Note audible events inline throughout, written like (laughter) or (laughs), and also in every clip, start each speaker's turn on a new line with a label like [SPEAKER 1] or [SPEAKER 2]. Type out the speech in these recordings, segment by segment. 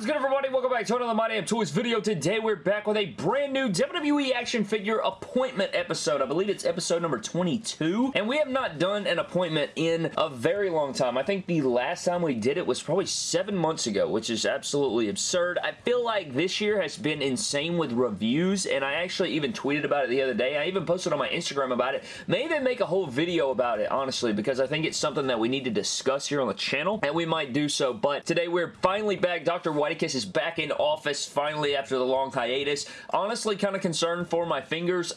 [SPEAKER 1] is good, everybody? Welcome back to another My Damn Toys video. Today, we're back with a brand new WWE action figure appointment episode. I believe it's episode number 22, and we have not done an appointment in a very long time. I think the last time we did it was probably seven months ago, which is absolutely absurd. I feel like this year has been insane with reviews, and I actually even tweeted about it the other day. I even posted on my Instagram about it. May even make a whole video about it, honestly, because I think it's something that we need to discuss here on the channel, and we might do so, but today we're finally back. Dr. Whitekiss is back in office finally after the long hiatus. Honestly, kind of concerned for my fingers.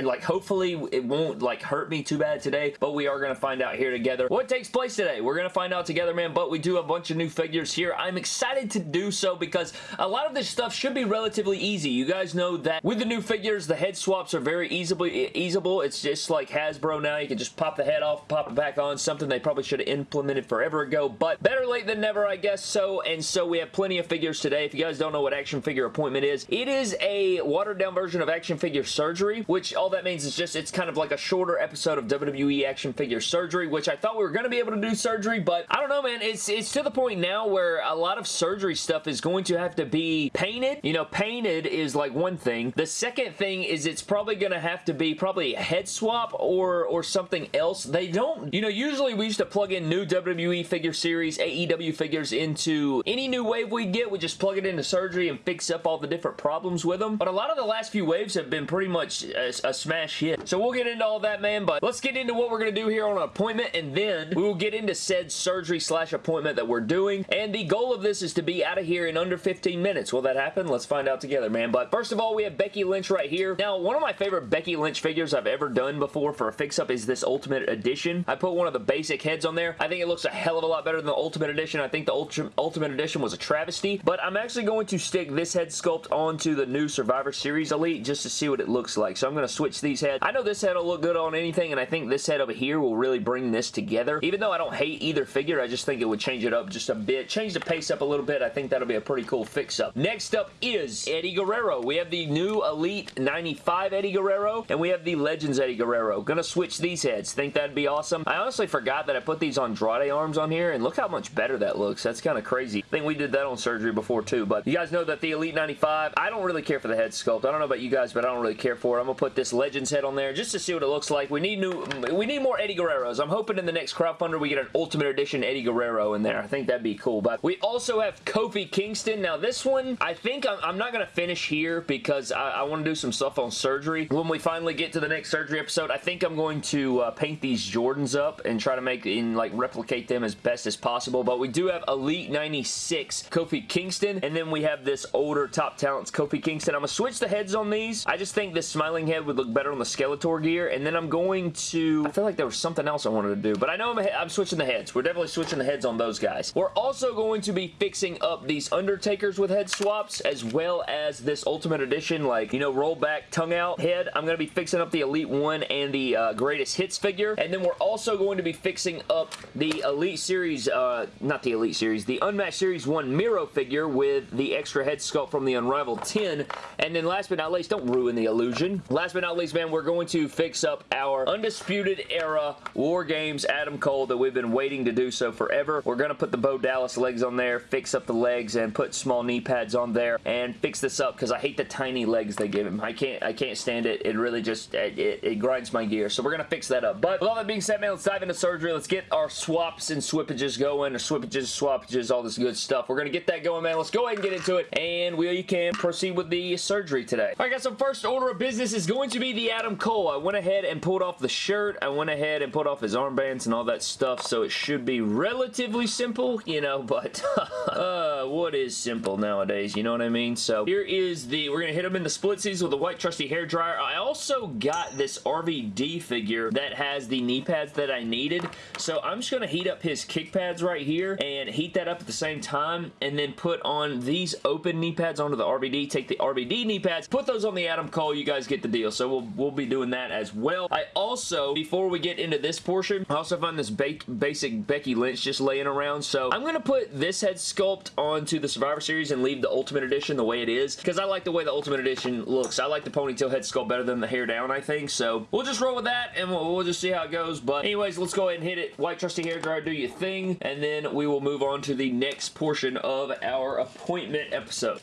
[SPEAKER 1] Like, hopefully it won't, like, hurt me too bad today, but we are going to find out here together what takes place today. We're going to find out together, man, but we do have a bunch of new figures here. I'm excited to do so because a lot of this stuff should be relatively easy. You guys know that with the new figures, the head swaps are very easily easable. It's just like Hasbro now. You can just pop the head off, pop it back on, something they probably should have implemented forever ago, but better late than never, I guess so, and so we have plenty of figures today. If you guys don't know what action figure appointment is, it is a watered down version of action figure surgery, which all that means is just it's kind of like a shorter episode of WWE action figure surgery, which I thought we were going to be able to do surgery, but I don't know, man. It's, it's to the point now where a lot of surgery stuff is going to have to be painted. You know, painted is like one thing. The second thing is it's probably going to have to be probably a head swap or, or something else. They don't, you know, usually we used to plug in new WWE figure series, AEW figures into any new wave we get, we just plug it into surgery and fix up all the different problems with them. But a lot of the last few waves have been pretty much a, a smash hit. So we'll get into all that, man, but let's get into what we're going to do here on an appointment, and then we will get into said surgery slash appointment that we're doing. And the goal of this is to be out of here in under 15 minutes. Will that happen? Let's find out together, man. But first of all, we have Becky Lynch right here. Now, one of my favorite Becky Lynch figures I've ever done before for a fix-up is this Ultimate Edition. I put one of the basic heads on there. I think it looks a hell of a lot better than the Ultimate Edition. I think the Ultimate Edition was a travesty, but I'm actually going to stick this head sculpt onto the new Survivor Series Elite just to see what it looks like. So I'm going to switch these heads. I know this head will look good on anything, and I think this head over here will really bring this together. Even though I don't hate either figure, I just think it would change it up just a bit. Change the pace up a little bit. I think that'll be a pretty cool fix-up. Next up is Eddie Guerrero. We have the new Elite 95 Eddie Guerrero, and we have the Legends Eddie Guerrero. Gonna switch these heads. Think that'd be awesome. I honestly forgot that I put these Andrade arms on here, and look how much better that looks. That's kind of crazy. I think we did that on surgery before too, but you guys know that the Elite 95, I don't really care for the head sculpt. I don't know about you guys, but I don't really care for it. I'm gonna put this Legends head on there just to see what it looks like. We need new, we need more Eddie Guerreros. I'm hoping in the next crowdfunder we get an Ultimate Edition Eddie Guerrero in there. I think that'd be cool, but we also have Kofi Kingston. Now this one, I think I'm, I'm not gonna finish here because I, I want to do some stuff on surgery. When we finally get to the next surgery episode, I think I'm going to uh, paint these Jordans up and try to make and like replicate them as best as possible, but we do have Elite 96 Kofi Kingston, and then we have this older top talents Kofi Kingston. I'm going to switch the heads on these. I just think this smiling head would look better on the Skeletor gear, and then I'm going to... I feel like there was something else I wanted to do, but I know I'm, I'm switching the heads. We're definitely switching the heads on those guys. We're also going to be fixing up these Undertakers with head swaps, as well as this Ultimate Edition, like, you know, roll back, tongue out head. I'm going to be fixing up the Elite 1 and the uh, Greatest Hits figure, and then we're also going to be fixing up the Elite Series, uh, not the Elite Series, the Unmatched Series 1 Miro figure with the extra head sculpt from the Unrivaled 10. And then last but not least, don't ruin the illusion. Last but not least, man, we're going to fix up our Undisputed Era War Games Adam Cole that we've been waiting to do so forever. We're going to put the Bo Dallas legs on there, fix up the legs, and put small knee pads on there, and fix this up because I hate the tiny legs they give him. I can't I can't stand it. It really just, it, it, it grinds my gear. So we're going to fix that up. But with all that being said, man, let's dive into surgery. Let's get our swaps and swippages going, or swippages, swappages, all this good stuff. We're going to get that going, man. Let's go ahead and get into it, and we can proceed with the surgery today. All right, guys, so first order of business is going to be the Adam Cole. I went ahead and pulled off the shirt. I went ahead and pulled off his armbands and all that stuff, so it should be relatively simple, you know, (laughs) but uh, what is simple nowadays, you know what I mean? So here is the, we're going to hit him in the splitsies with a white trusty hair dryer. I also got this RVD figure that has the knee pads that I needed, so I'm just going to heat up his kick pads right here and heat that up at the same time and then put on these open knee pads onto the RVD, take the RVD knee pads, put those on the Adam Cole, you guys get the deal. So we'll, we'll be doing that as well. I also, before we get into this portion, I also find this ba basic Becky Lynch just laying around. So I'm going to put this head sculpt onto the Survivor Series and leave the Ultimate Edition the way it is because I like the way the Ultimate Edition looks. I like the ponytail head sculpt better than the hair down, I think. So we'll just roll with that and we'll, we'll just see how it goes. But anyways, let's go ahead and hit it. White Trusty Hair Dryer, do your thing. And then we will move on to the next portion of our appointment episode.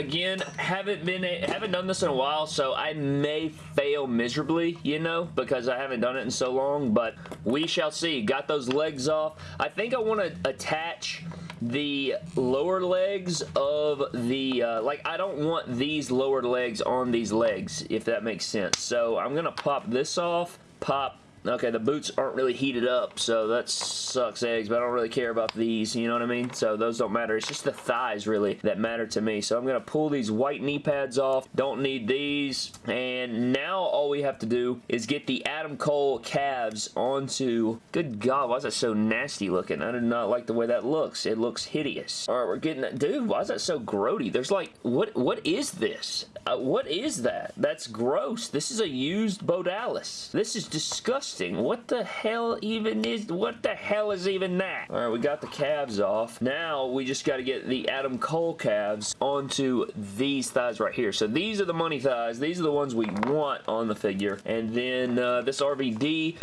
[SPEAKER 1] Again, haven't been a, haven't done this in a while, so I may fail miserably, you know, because I haven't done it in so long. But we shall see. Got those legs off. I think I want to attach the lower legs of the, uh, like, I don't want these lower legs on these legs, if that makes sense. So I'm going to pop this off, pop Okay, the boots aren't really heated up, so that sucks eggs, but I don't really care about these, you know what I mean? So those don't matter. It's just the thighs, really, that matter to me. So I'm going to pull these white knee pads off. Don't need these. And now all we have to do is get the Adam Cole calves onto... Good God, why is that so nasty looking? I do not like the way that looks. It looks hideous. All right, we're getting that. Dude, why is that so grody? There's like, what? what is this? Uh, what is that? That's gross. This is a used Bo Dallas. This is disgusting. What the hell even is, what the hell is even that? All right, we got the calves off. Now we just got to get the Adam Cole calves onto these thighs right here. So these are the money thighs. These are the ones we want on the figure. And then uh, this RVD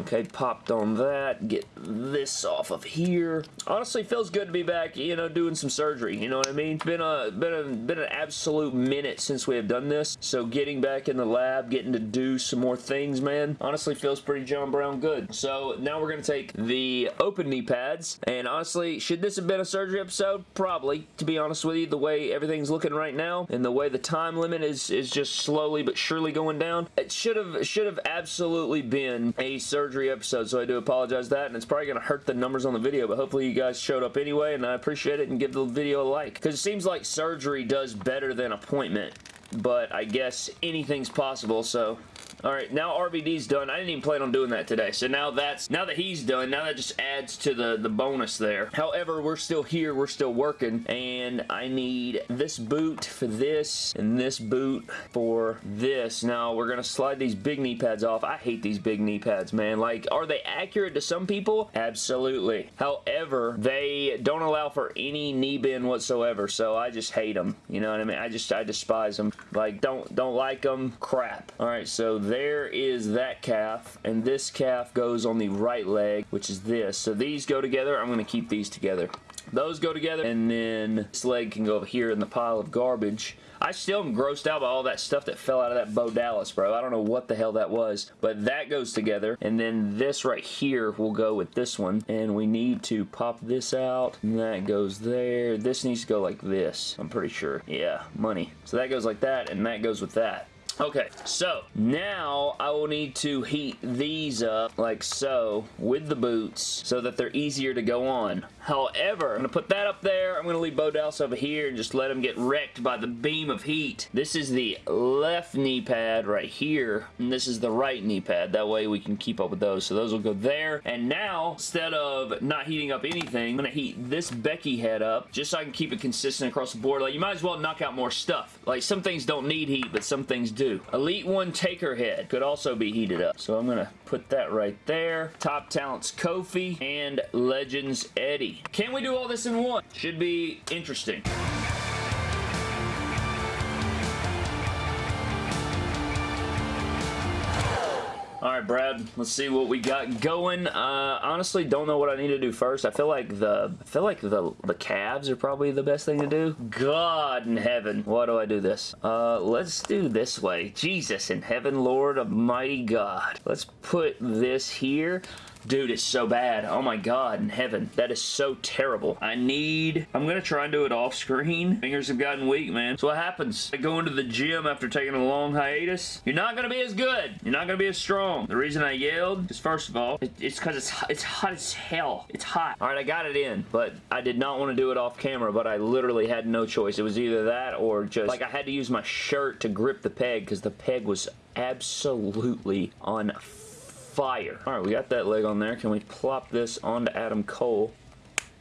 [SPEAKER 1] Okay, popped on that. Get this off of here. Honestly, feels good to be back, you know, doing some surgery. You know what I mean? It's been a been a been an absolute minute since we have done this. So getting back in the lab, getting to do some more things, man, honestly feels pretty John Brown good. So now we're gonna take the open knee pads, and honestly, should this have been a surgery episode? Probably. To be honest with you, the way everything's looking right now, and the way the time limit is is just slowly but surely going down, it should have should have absolutely been a surgery surgery episode, so I do apologize that, and it's probably going to hurt the numbers on the video, but hopefully you guys showed up anyway, and I appreciate it, and give the video a like. Because it seems like surgery does better than appointment, but I guess anything's possible, so Alright, now RVD's done. I didn't even plan on doing that today. So now that's, now that he's done, now that just adds to the, the bonus there. However, we're still here, we're still working, and I need this boot for this, and this boot for this. Now, we're gonna slide these big knee pads off. I hate these big knee pads, man. Like, are they accurate to some people? Absolutely. However, they don't allow for any knee bend whatsoever, so I just hate them. You know what I mean? I just, I despise them. Like, don't, don't like them. Crap. Alright, so there is that calf, and this calf goes on the right leg, which is this. So these go together. I'm going to keep these together. Those go together, and then this leg can go over here in the pile of garbage. I still am grossed out by all that stuff that fell out of that Bo Dallas, bro. I don't know what the hell that was, but that goes together, and then this right here will go with this one, and we need to pop this out, and that goes there. This needs to go like this, I'm pretty sure. Yeah, money. So that goes like that, and that goes with that. Okay, so now I will need to heat these up like so with the boots so that they're easier to go on. However, I'm going to put that up there. I'm going to leave Bo Dallas over here and just let him get wrecked by the beam of heat. This is the left knee pad right here, and this is the right knee pad. That way we can keep up with those. So those will go there. And now, instead of not heating up anything, I'm going to heat this Becky head up just so I can keep it consistent across the board. Like, you might as well knock out more stuff. Like, some things don't need heat, but some things do. Elite 1 Taker Head could also be heated up. So I'm going to put that right there. Top Talents Kofi and Legends Eddie. Can we do all this in one? Should be interesting. Alright, Brad, let's see what we got going. Uh, honestly, don't know what I need to do first. I feel like the I feel like the, the calves are probably the best thing to do. God in heaven, why do I do this? Uh, let's do this way. Jesus in heaven, Lord Almighty God. Let's put this here. Dude, it's so bad. Oh my god in heaven. That is so terrible. I need... I'm to try and do it off screen. Fingers have gotten weak, man. So what happens? I go into the gym after taking a long hiatus. You're not to be as good. You're not to be as strong. The reason I yelled is, first of all, it, it's because it's, it's hot as hell. It's hot. Alright, I got it in, but I did not want to do it off camera, but I literally had no choice. It was either that or just, like, I had to use my shirt to grip the peg because the peg was absolutely on fire. Alright, we got that leg on there. Can we plop this onto Adam Cole?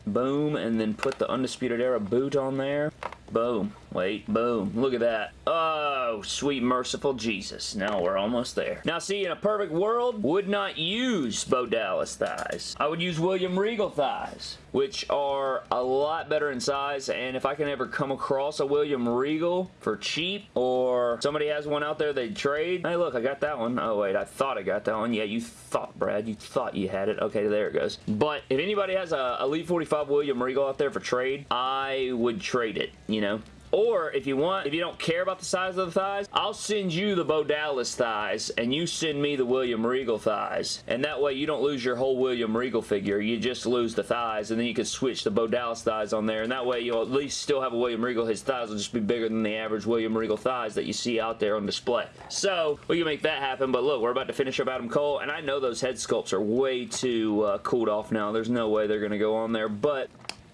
[SPEAKER 1] Boom, and then put the Undisputed Era boot on there. Boom. Wait, boom. Look at that. Oh, sweet merciful Jesus. Now we're almost there. Now see, in a perfect world, would not use Bo Dallas thighs. I would use William Regal thighs which are a lot better in size and if I can ever come across a William Regal for cheap or somebody has one out there they trade hey look I got that one oh wait I thought I got that one yeah you thought Brad you thought you had it okay there it goes but if anybody has a Elite 45 William Regal out there for trade I would trade it you know or if you want, if you don't care about the size of the thighs, I'll send you the Bo Dallas thighs and you send me the William Regal thighs. And that way you don't lose your whole William Regal figure. You just lose the thighs and then you can switch the Bo Dallas thighs on there. And that way you'll at least still have a William Regal. His thighs will just be bigger than the average William Regal thighs that you see out there on display. So we can make that happen. But look, we're about to finish up Adam Cole. And I know those head sculpts are way too uh, cooled off now. There's no way they're going to go on there. But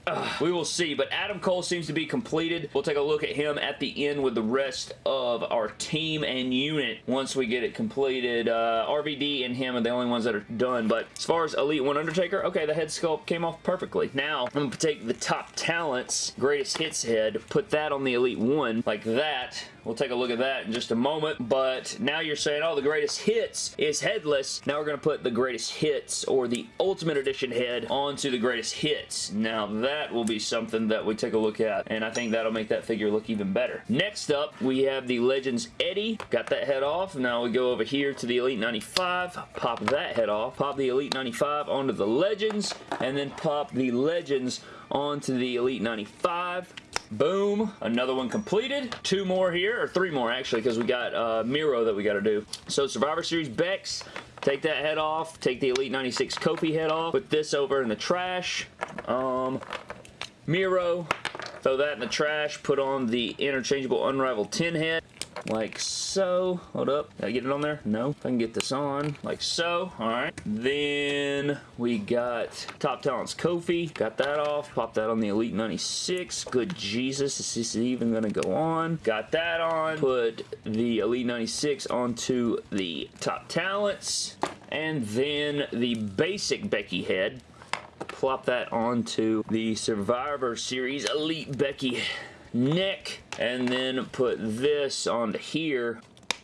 [SPEAKER 1] (sighs) we will see, but Adam Cole seems to be completed. We'll take a look at him at the end with the rest of our team and unit once we get it completed. Uh, RVD and him are the only ones that are done, but as far as Elite 1 Undertaker, okay, the head sculpt came off perfectly. Now, I'm going to take the top talents, greatest hits head, put that on the Elite 1 like that, We'll take a look at that in just a moment, but now you're saying, oh, the greatest hits is headless. Now we're going to put the greatest hits or the Ultimate Edition head onto the greatest hits. Now that will be something that we take a look at, and I think that'll make that figure look even better. Next up, we have the Legends Eddie. Got that head off. Now we go over here to the Elite 95, pop that head off, pop the Elite 95 onto the Legends, and then pop the Legends onto the Elite 95. Boom. Another one completed. Two more here, or three more actually, because we got uh, Miro that we got to do. So Survivor Series Bex. Take that head off. Take the Elite 96 Kofi head off. Put this over in the trash. Um, Miro. Throw that in the trash. Put on the interchangeable Unrivaled 10 head like so. Hold up. Did I get it on there? No. If I can get this on, like so. Alright. Then we got Top Talents Kofi. Got that off. Pop that on the Elite 96. Good Jesus. Is this even going to go on? Got that on. Put the Elite 96 onto the Top Talents. And then the basic Becky head plop that onto the Survivor Series Elite Becky neck and then put this onto here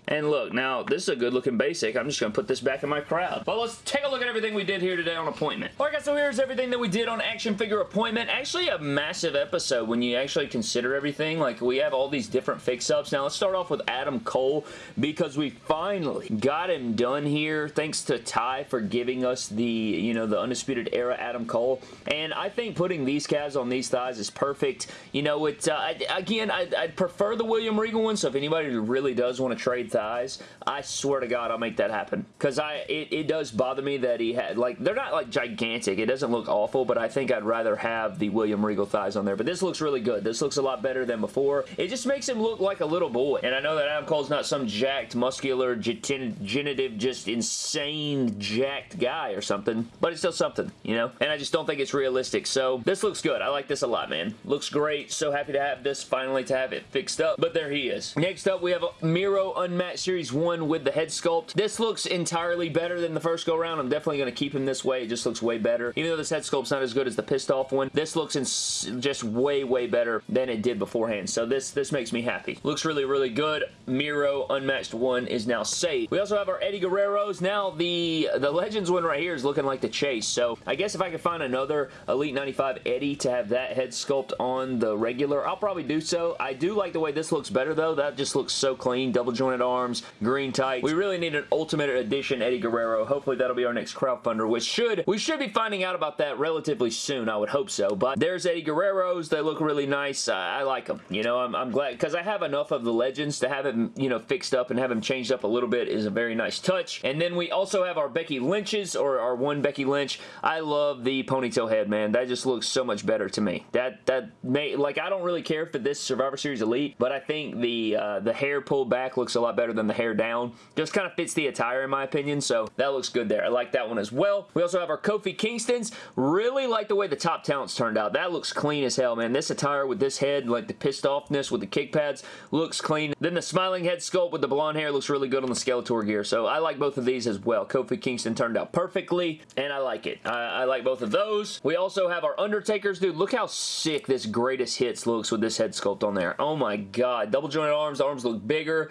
[SPEAKER 1] and look, now, this is a good looking basic. I'm just going to put this back in my crowd. But let's take a look at everything we did here today on Appointment. Alright guys, so here's everything that we did on Action Figure Appointment. Actually a massive episode when you actually consider everything. Like, we have all these different fix-ups. Now, let's start off with Adam Cole because we finally got him done here. Thanks to Ty for giving us the, you know, the Undisputed Era Adam Cole. And I think putting these calves on these thighs is perfect. You know, it, uh, again, I, I'd prefer the William Regal one, so if anybody really does want to trade thighs, I swear to God I'll make that happen. Because I it, it does bother me that he had, like, they're not like gigantic. It doesn't look awful, but I think I'd rather have the William Regal thighs on there. But this looks really good. This looks a lot better than before. It just makes him look like a little boy. And I know that Adam Cole's not some jacked, muscular, genitive, just insane jacked guy or something, but it's still something, you know? And I just don't think it's realistic. So this looks good. I like this a lot, man. Looks great. So happy to have this, finally to have it fixed up. But there he is. Next up, we have Miro Series 1 with the head sculpt. This looks entirely better than the first go round. I'm definitely going to keep him this way. It just looks way better. Even though this head sculpt's not as good as the pissed off one, this looks just way, way better than it did beforehand. So this, this makes me happy. Looks really, really good. Miro Unmatched 1 is now safe. We also have our Eddie Guerreros. Now the, the Legends one right here is looking like the chase. So I guess if I could find another Elite 95 Eddie to have that head sculpt on the regular, I'll probably do so. I do like the way this looks better though. That just looks so clean. Double jointed arm arms, green tights. We really need an Ultimate Edition Eddie Guerrero. Hopefully that'll be our next crowdfunder, which should, we should be finding out about that relatively soon. I would hope so. But there's Eddie Guerrero's. They look really nice. Uh, I like them. You know, I'm, I'm glad because I have enough of the Legends to have him, you know, fixed up and have him changed up a little bit is a very nice touch. And then we also have our Becky Lynch's or our one Becky Lynch. I love the ponytail head, man. That just looks so much better to me. That, that may, like, I don't really care for this Survivor Series Elite, but I think the, uh, the hair pulled back looks a lot better better than the hair down. Just kind of fits the attire in my opinion, so that looks good there. I like that one as well. We also have our Kofi Kingstons. Really like the way the top talents turned out. That looks clean as hell, man. This attire with this head, like the pissed offness with the kick pads, looks clean. Then the smiling head sculpt with the blonde hair looks really good on the Skeletor gear, so I like both of these as well. Kofi Kingston turned out perfectly, and I like it. I, I like both of those. We also have our Undertakers. Dude, look how sick this greatest hits looks with this head sculpt on there. Oh my god. Double jointed arms. The arms look bigger.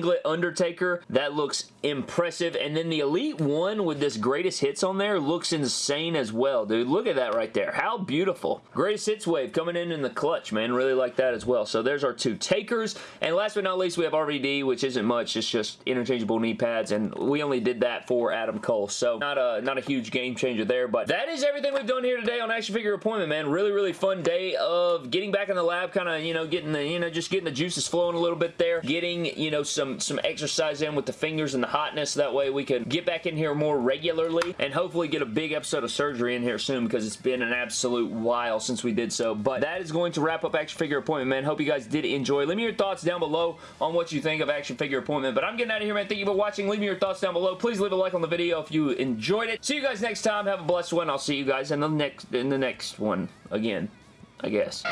[SPEAKER 1] Singlet Undertaker. That looks impressive. And then the Elite One with this greatest hits on there looks insane as well, dude. Look at that right there. How beautiful. Greatest hits wave coming in in the clutch, man. Really like that as well. So there's our two takers. And last but not least, we have RVD, which isn't much. It's just interchangeable knee pads. And we only did that for Adam Cole. So not a, not a huge game changer there. But that is everything we've done here today on Action Figure Appointment, man. Really, really fun day of getting back in the lab, kind of, you know, getting the, you know, just getting the juices flowing a little bit there. Getting, you know, some, some exercise in with the fingers and the hotness. That way we can get back in here more regularly and hopefully get a big episode of surgery in here soon because it's been an absolute while since we did so. But that is going to wrap up Action Figure Appointment, man. Hope you guys did enjoy. Leave me your thoughts down below on what you think of Action Figure Appointment. But I'm getting out of here, man. Thank you for watching. Leave me your thoughts down below. Please leave a like on the video if you enjoyed it. See you guys next time. Have a blessed one. I'll see you guys in the next in the next one again, I guess.